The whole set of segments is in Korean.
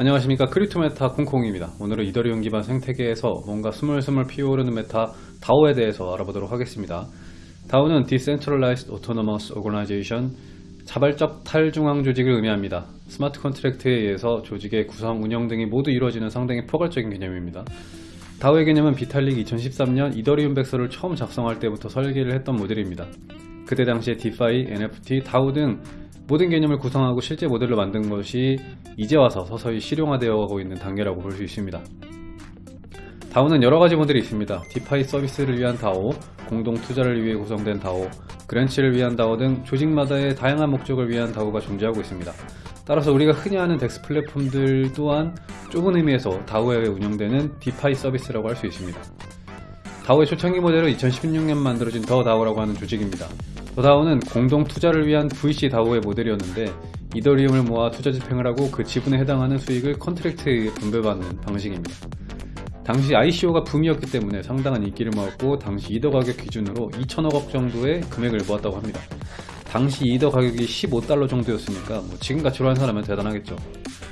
안녕하십니까. 크립토 메타 콩콩입니다. 오늘은 이더리움 기반 생태계에서 뭔가 스물스물 피어오르는 meta DAO에 대해서 알아보도록 하겠습니다. DAO는 Decentralized Autonomous Organization 자발적 탈중앙 조직을 의미합니다. smart contract에 의해서 조직의 구성, 운영 등이 모두 이루어지는 상당히 포괄적인 개념입니다. DAO의 개념은 비탈릭 2013년 이더리움 백서를 처음 작성할 때부터 설계를 했던 모델입니다. 그때 당시에 DeFi, NFT, DAO 등 모든 개념을 구성하고 실제 모델로 만든 것이 이제 와서 서서히 실용화되어 가고 있는 단계라고 볼 수 있습니다. DAO는 여러가지 모델이 있습니다. DeFi 서비스를 위한 DAO, 공동 투자를 위해 구성된 DAO, grants를 위한 DAO 등 조직마다의 다양한 목적을 위한 DAO가 존재하고 있습니다. 따라서 우리가 흔히 아는 DEX 플랫폼들 또한 좁은 의미에서 DAO에 운영되는 DeFi 서비스라고 할 수 있습니다. DAO의 초창기 모델은 2016년 만들어진 The DAO라고 하는 조직입니다. The DAO는 공동 투자를 위한 VC DAO의 모델이었는데 이더리움을 모아 투자 집행을 하고 그 지분에 해당하는 수익을 contract에 분배받는 방식입니다. 당시 ICO가 붐이었기 때문에 상당한 인기를 모았고 당시 이더 가격 기준으로 2천억억 정도의 금액을 모았다고 합니다. 당시 이더 가격이 15달러 정도였으니까 뭐 지금 가치로 환산하면 대단하겠죠.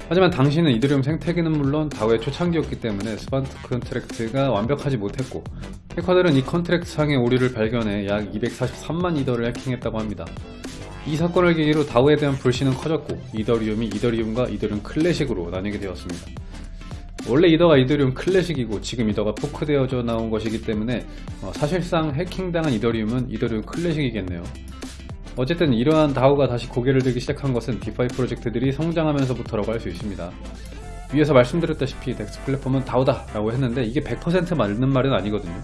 하지만 당시는 이더리움 생태계는 물론 DAO의 초창기였기 때문에 smart contract가 완벽하지 못했고 해커들은 이 contract 상의 오류를 발견해 약 243만 이더를 해킹했다고 합니다. 이 사건을 계기로 DAO에 대한 불신은 커졌고 이더리움이 이더리움과 이더리움 클래식으로 나뉘게 되었습니다. 원래 이더가 이더리움 클래식이고 지금 이더가 fork되어져 나온 것이기 때문에 어, 사실상 해킹당한 이더리움은 이더리움 클래식이겠네요. 어쨌든 이러한 DAO가 다시 고개를 들기 시작한 것은 DeFi 프로젝트들이 성장하면서부터라고 할 수 있습니다. 위에서 말씀드렸다시피 DEX 플랫폼은 DAO다 라고 했는데 이게 100% 맞는 말은 아니거든요.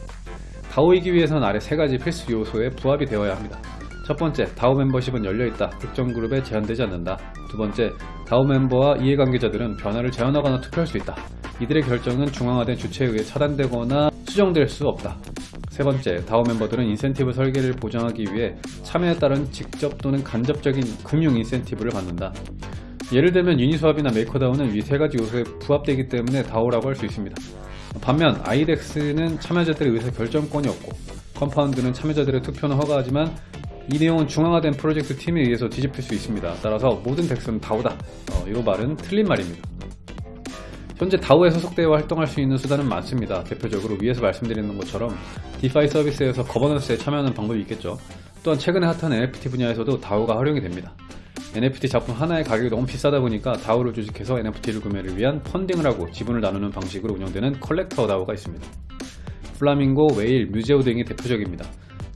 DAO이기 위해서는 아래 세 가지 필수 요소에 부합이 되어야 합니다. 첫 번째, DAO 멤버십은 열려있다. 특정 그룹에 제한되지 않는다. 두 번째, DAO 멤버와 이해관계자들은 변화를 제안하거나 투표할 수 있다. 이들의 결정은 중앙화된 주체에 의해 차단되거나 수정될 수 없다. 세 번째, DAO 멤버들은 인센티브 설계를 보장하기 위해 참여에 따른 직접 또는 간접적인 금융 인센티브를 받는다. 예를 들면 유니스왑이나 메이커다오는 위 세 가지 요소에 부합되기 때문에 DAO라고 할 수 있습니다. 반면 아이덱스는 참여자들의 의사 결정권이 없고 컴파운드는 참여자들의 투표는 허가하지만 이 내용은 중앙화된 프로젝트 팀에 의해서 뒤집힐 수 있습니다. 따라서 모든 DEX는 DAO다. 어, 이 말은 틀린 말입니다. 현재 DAO에 소속되어 활동할 수 있는 수단은 많습니다. 대표적으로 위에서 말씀드리는 것처럼 DeFi 서비스에서 governance에 참여하는 방법이 있겠죠. 또한 최근에 핫한 NFT 분야에서도 DAO가 활용이 됩니다. NFT 작품 하나의 가격이 너무 비싸다 보니까 DAO를 조직해서 NFT를 구매를 위한 funding을 하고 지분을 나누는 방식으로 운영되는 collector DAO가 있습니다. 플라밍고, 웨일, 뮤제오 등이 대표적입니다.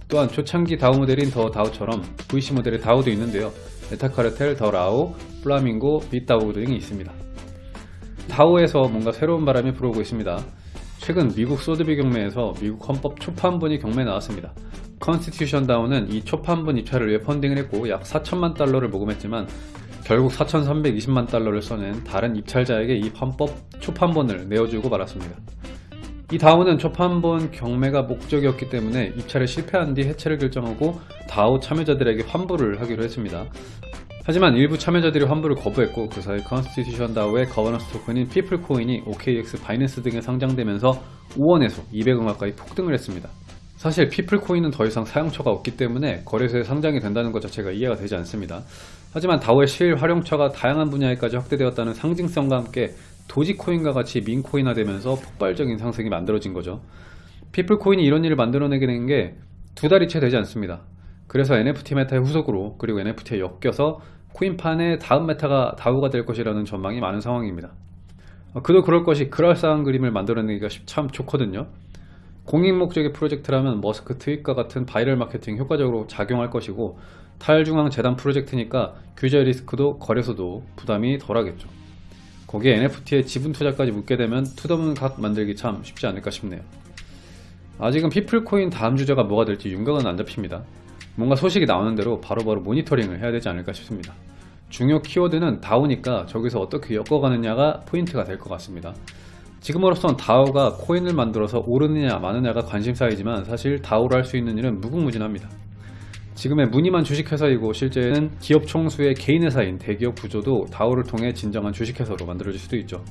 또한 초창기 DAO 모델인 The DAO처럼 VC 모델의 DAO도 있는데요. 메타카르텔, 더 라오, 플라밍고, 빗다오 등이 있습니다. DAO에서 뭔가 새로운 바람이 불어오고 있습니다. 최근 미국 소더비 경매에서 미국 헌법 초판본이 경매에 나왔습니다. Constitution DAO는 이 초판본 입찰을 위해 funding을 했고 약 4천만 달러를 모금했지만 결국 4,320만 달러를 써낸 다른 입찰자에게 이 헌법 초판본을 내어주고 말았습니다. 이 DAO는 초판본 경매가 목적이었기 때문에 입찰에 실패한 뒤 해체를 결정하고 DAO 참여자들에게 환불을 하기로 했습니다. 하지만 일부 참여자들이 환불을 거부했고 그 사이 Constitution DAO의 governance 토큰인 피플코인이 OKX, 바이낸스 등에 상장되면서 5원에서 200원 가까이 폭등을 했습니다. 사실 피플코인은 더 이상 사용처가 없기 때문에 거래소에 상장이 된다는 것 자체가 이해가 되지 않습니다. 하지만 DAO의 실 활용처가 다양한 분야에까지 확대되었다는 상징성과 함께 도지코인과 같이 meme coin화되면서 폭발적인 상승이 만들어진 거죠. 피플코인이 이런 일을 만들어내게 된 게 두 달이 채 되지 않습니다. 그래서 NFT meta의 후속으로 그리고 NFT에 엮여서 코인판의 다음 meta가 DAO가 될 것이라는 전망이 많은 상황입니다. 어, 그도 그럴 것이 그럴싸한 그림을 만들어내기가 참 좋거든요. 공익 목적의 프로젝트라면 머스크 tweet과 같은 바이럴 마케팅 효과적으로 작용할 것이고 탈중앙 재단 프로젝트니까 규제 리스크도 거래소도 부담이 덜하겠죠. 거기에 NFT에 지분 투자까지 묻게 되면 to the moon 각 만들기 참 쉽지 않을까 싶네요. 아직은 피플코인 다음 주제가 뭐가 될지 윤곽은 안 잡힙니다. 뭔가 소식이 나오는 대로 바로바로 바로 모니터링을 해야 되지 않을까 싶습니다. 중요 키워드는 다우니까 저기서 어떻게 엮어가느냐가 포인트가 될 것 같습니다. 지금으로선 다우가 코인을 만들어서 오르느냐 마느냐가 관심사이지만 사실 다우를 할 수 있는 일은 무궁무진합니다. 지금의 무늬만 주식회사이고 실제는 기업 총수의 개인회사인 대기업 구조도 다우를 통해 진정한 주식회사로 만들어질 수도 있죠.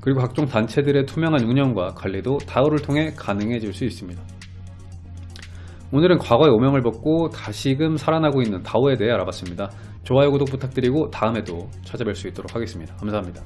그리고 각종 단체들의 투명한 운영과 관리도 다우를 통해 가능해질 수 있습니다. 오늘은 과거의 오명을 벗고 다시금 살아나고 있는 다오에 대해 알아봤습니다. 좋아요 구독 부탁드리고 다음에도 찾아뵐 수 있도록 하겠습니다. 감사합니다.